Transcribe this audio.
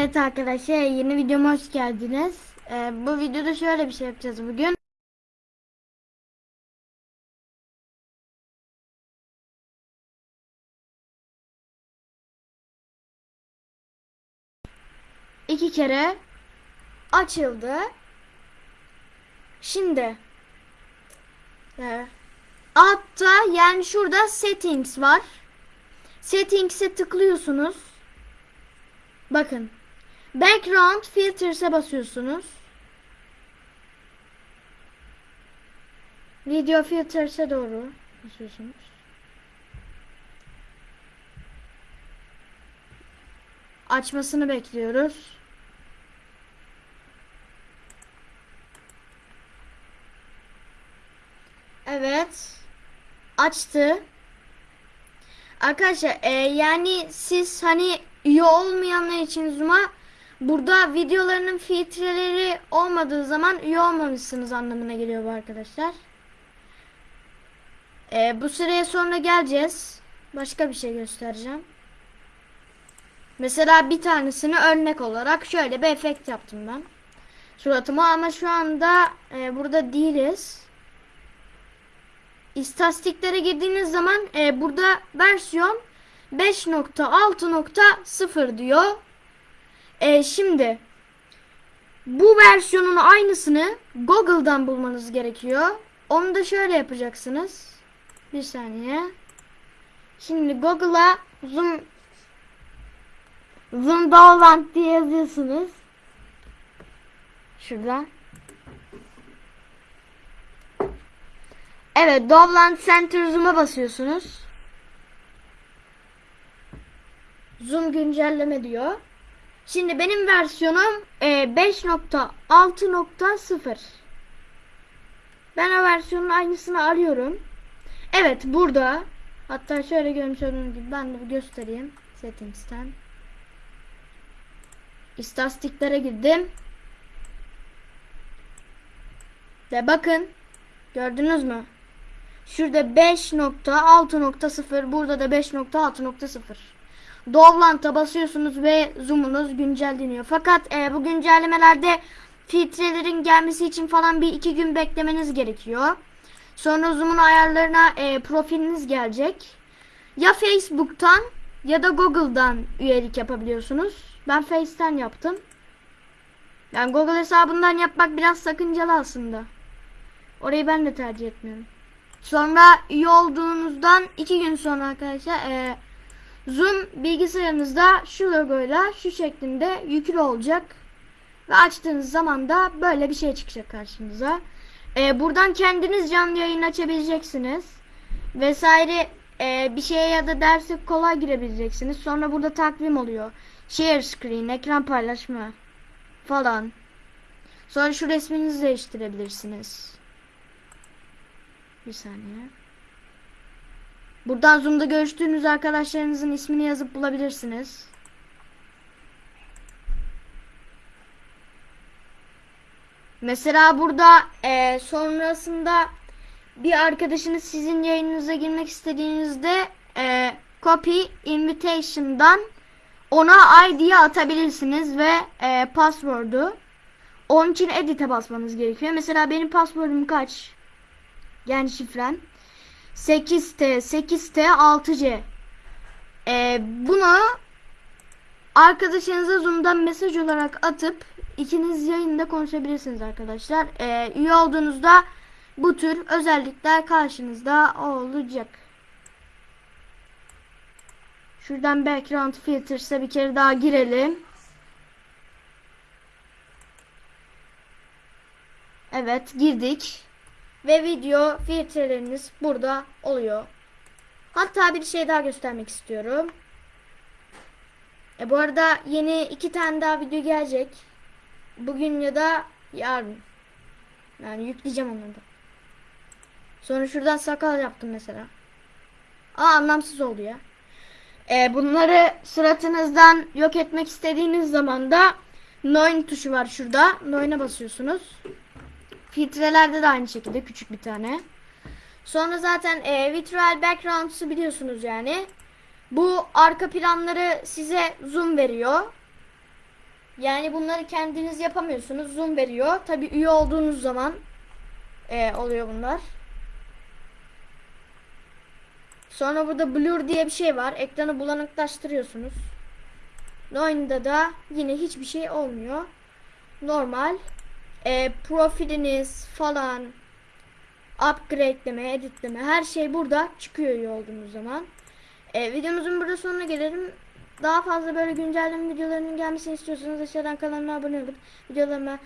Evet arkadaşlar yeni videoma hoş geldiniz. Ee, bu videoda şöyle bir şey yapacağız bugün. İki kere açıldı. Şimdi e, altta yani şurada settings var. Settings'e tıklıyorsunuz. Bakın. Background filters'e basıyorsunuz. Video filters'e doğru basıyorsunuz. Açmasını bekliyoruz. Evet. Açtı. Arkadaşlar e, yani siz hani üye olmayanlar için Zoom'a burada videolarının filtreleri olmadığı zaman üye olmamışsınız anlamına geliyor bu arkadaşlar. E, bu sıraya sonra geleceğiz. Başka bir şey göstereceğim. Mesela bir tanesini örnek olarak şöyle bir efekt yaptım ben. Suratıma ama şu anda e, burada değiliz. İstatistiklere girdiğiniz zaman e, burada versiyon 5.6.0 diyor. E, şimdi bu versiyonun aynısını Google'dan bulmanız gerekiyor. Onu da şöyle yapacaksınız. Bir saniye. Şimdi Google'a zoom zoom download diye yazıyorsunuz. Şurada. Evet, Dovland Center Zoom'a basıyorsunuz. Zoom güncelleme diyor. Şimdi benim versiyonum e, 5.6.0. Ben o versiyonun aynısını arıyorum. Evet, burada. Hatta şöyle görmüş olduğunuz gibi ben de bir göstereyim. Settings'ten. İstatistiklere girdim. Ve bakın. Gördünüz mü? Şurada 5.6.0 burada da 5.6.0 Dovlant'a basıyorsunuz ve zoom'unuz güncelleniyor. Fakat e, bu güncellemelerde filtrelerin gelmesi için falan bir iki gün beklemeniz gerekiyor. Sonra zoom'un ayarlarına e, profiliniz gelecek. Ya Facebook'tan ya da Google'dan üyelik yapabiliyorsunuz. Ben Face'ten yaptım. Yani Google hesabından yapmak biraz sakıncalı aslında. Orayı ben de tercih etmiyorum. Sonra üye olduğunuzdan iki gün sonra arkadaşlar e, Zoom bilgisayarınızda şu logoyla şu şeklinde yüklü olacak. Ve açtığınız zaman da böyle bir şey çıkacak karşınıza. E, buradan kendiniz canlı yayın açabileceksiniz. Vesaire e, bir şeye ya da derse kolay girebileceksiniz. Sonra burada takvim oluyor. Share screen, ekran paylaşma falan. Sonra şu resminizi değiştirebilirsiniz. Bir saniye. Buradan Zoom'da görüştüğünüz arkadaşlarınızın ismini yazıp bulabilirsiniz. Mesela burada e, sonrasında bir arkadaşınız sizin yayınınıza girmek istediğinizde e, copy invitation'dan ona ID'ye atabilirsiniz ve e, password'u. Onun için edit'e basmanız gerekiyor. Mesela benim password'um kaç? Yani şifrem 8T 8T 6C ee, bunu arkadaşınıza Zoom'dan mesaj olarak atıp ikiniz yayında konuşabilirsiniz arkadaşlar. Ee, üye olduğunuzda bu tür özellikler karşınızda olacak. Şuradan background filters'e bir kere daha girelim. Evet girdik. Ve video filtreleriniz burada oluyor. Hatta bir şey daha göstermek istiyorum. E bu arada yeni iki tane daha video gelecek. Bugün ya da yarın. Yani yükleyeceğim onları da. Sonra şuradan sakal yaptım mesela. Aa anlamsız oldu ya. E, bunları suratınızdan yok etmek istediğiniz zaman da Noin tuşu var şurada. Noin'e basıyorsunuz. Filtrelerde de aynı şekilde küçük bir tane. Sonra zaten e, virtual backgrounds'ı biliyorsunuz yani. Bu arka planları size zoom veriyor. Yani bunları kendiniz yapamıyorsunuz. Zoom veriyor. Tabi üye olduğunuz zaman e, oluyor bunlar. Sonra burada blur diye bir şey var. Ekranı bulanıklaştırıyorsunuz. Oyunda da yine hiçbir şey olmuyor. Normal. E, profiliniz falan upgradeleme, editleme her şey burada çıkıyor olduğunuz zaman. E, videomuzun burada sonuna gelelim. Daha fazla böyle güncelleme videolarının gelmesini istiyorsanız aşağıdan kanalıma abone olup videolarıma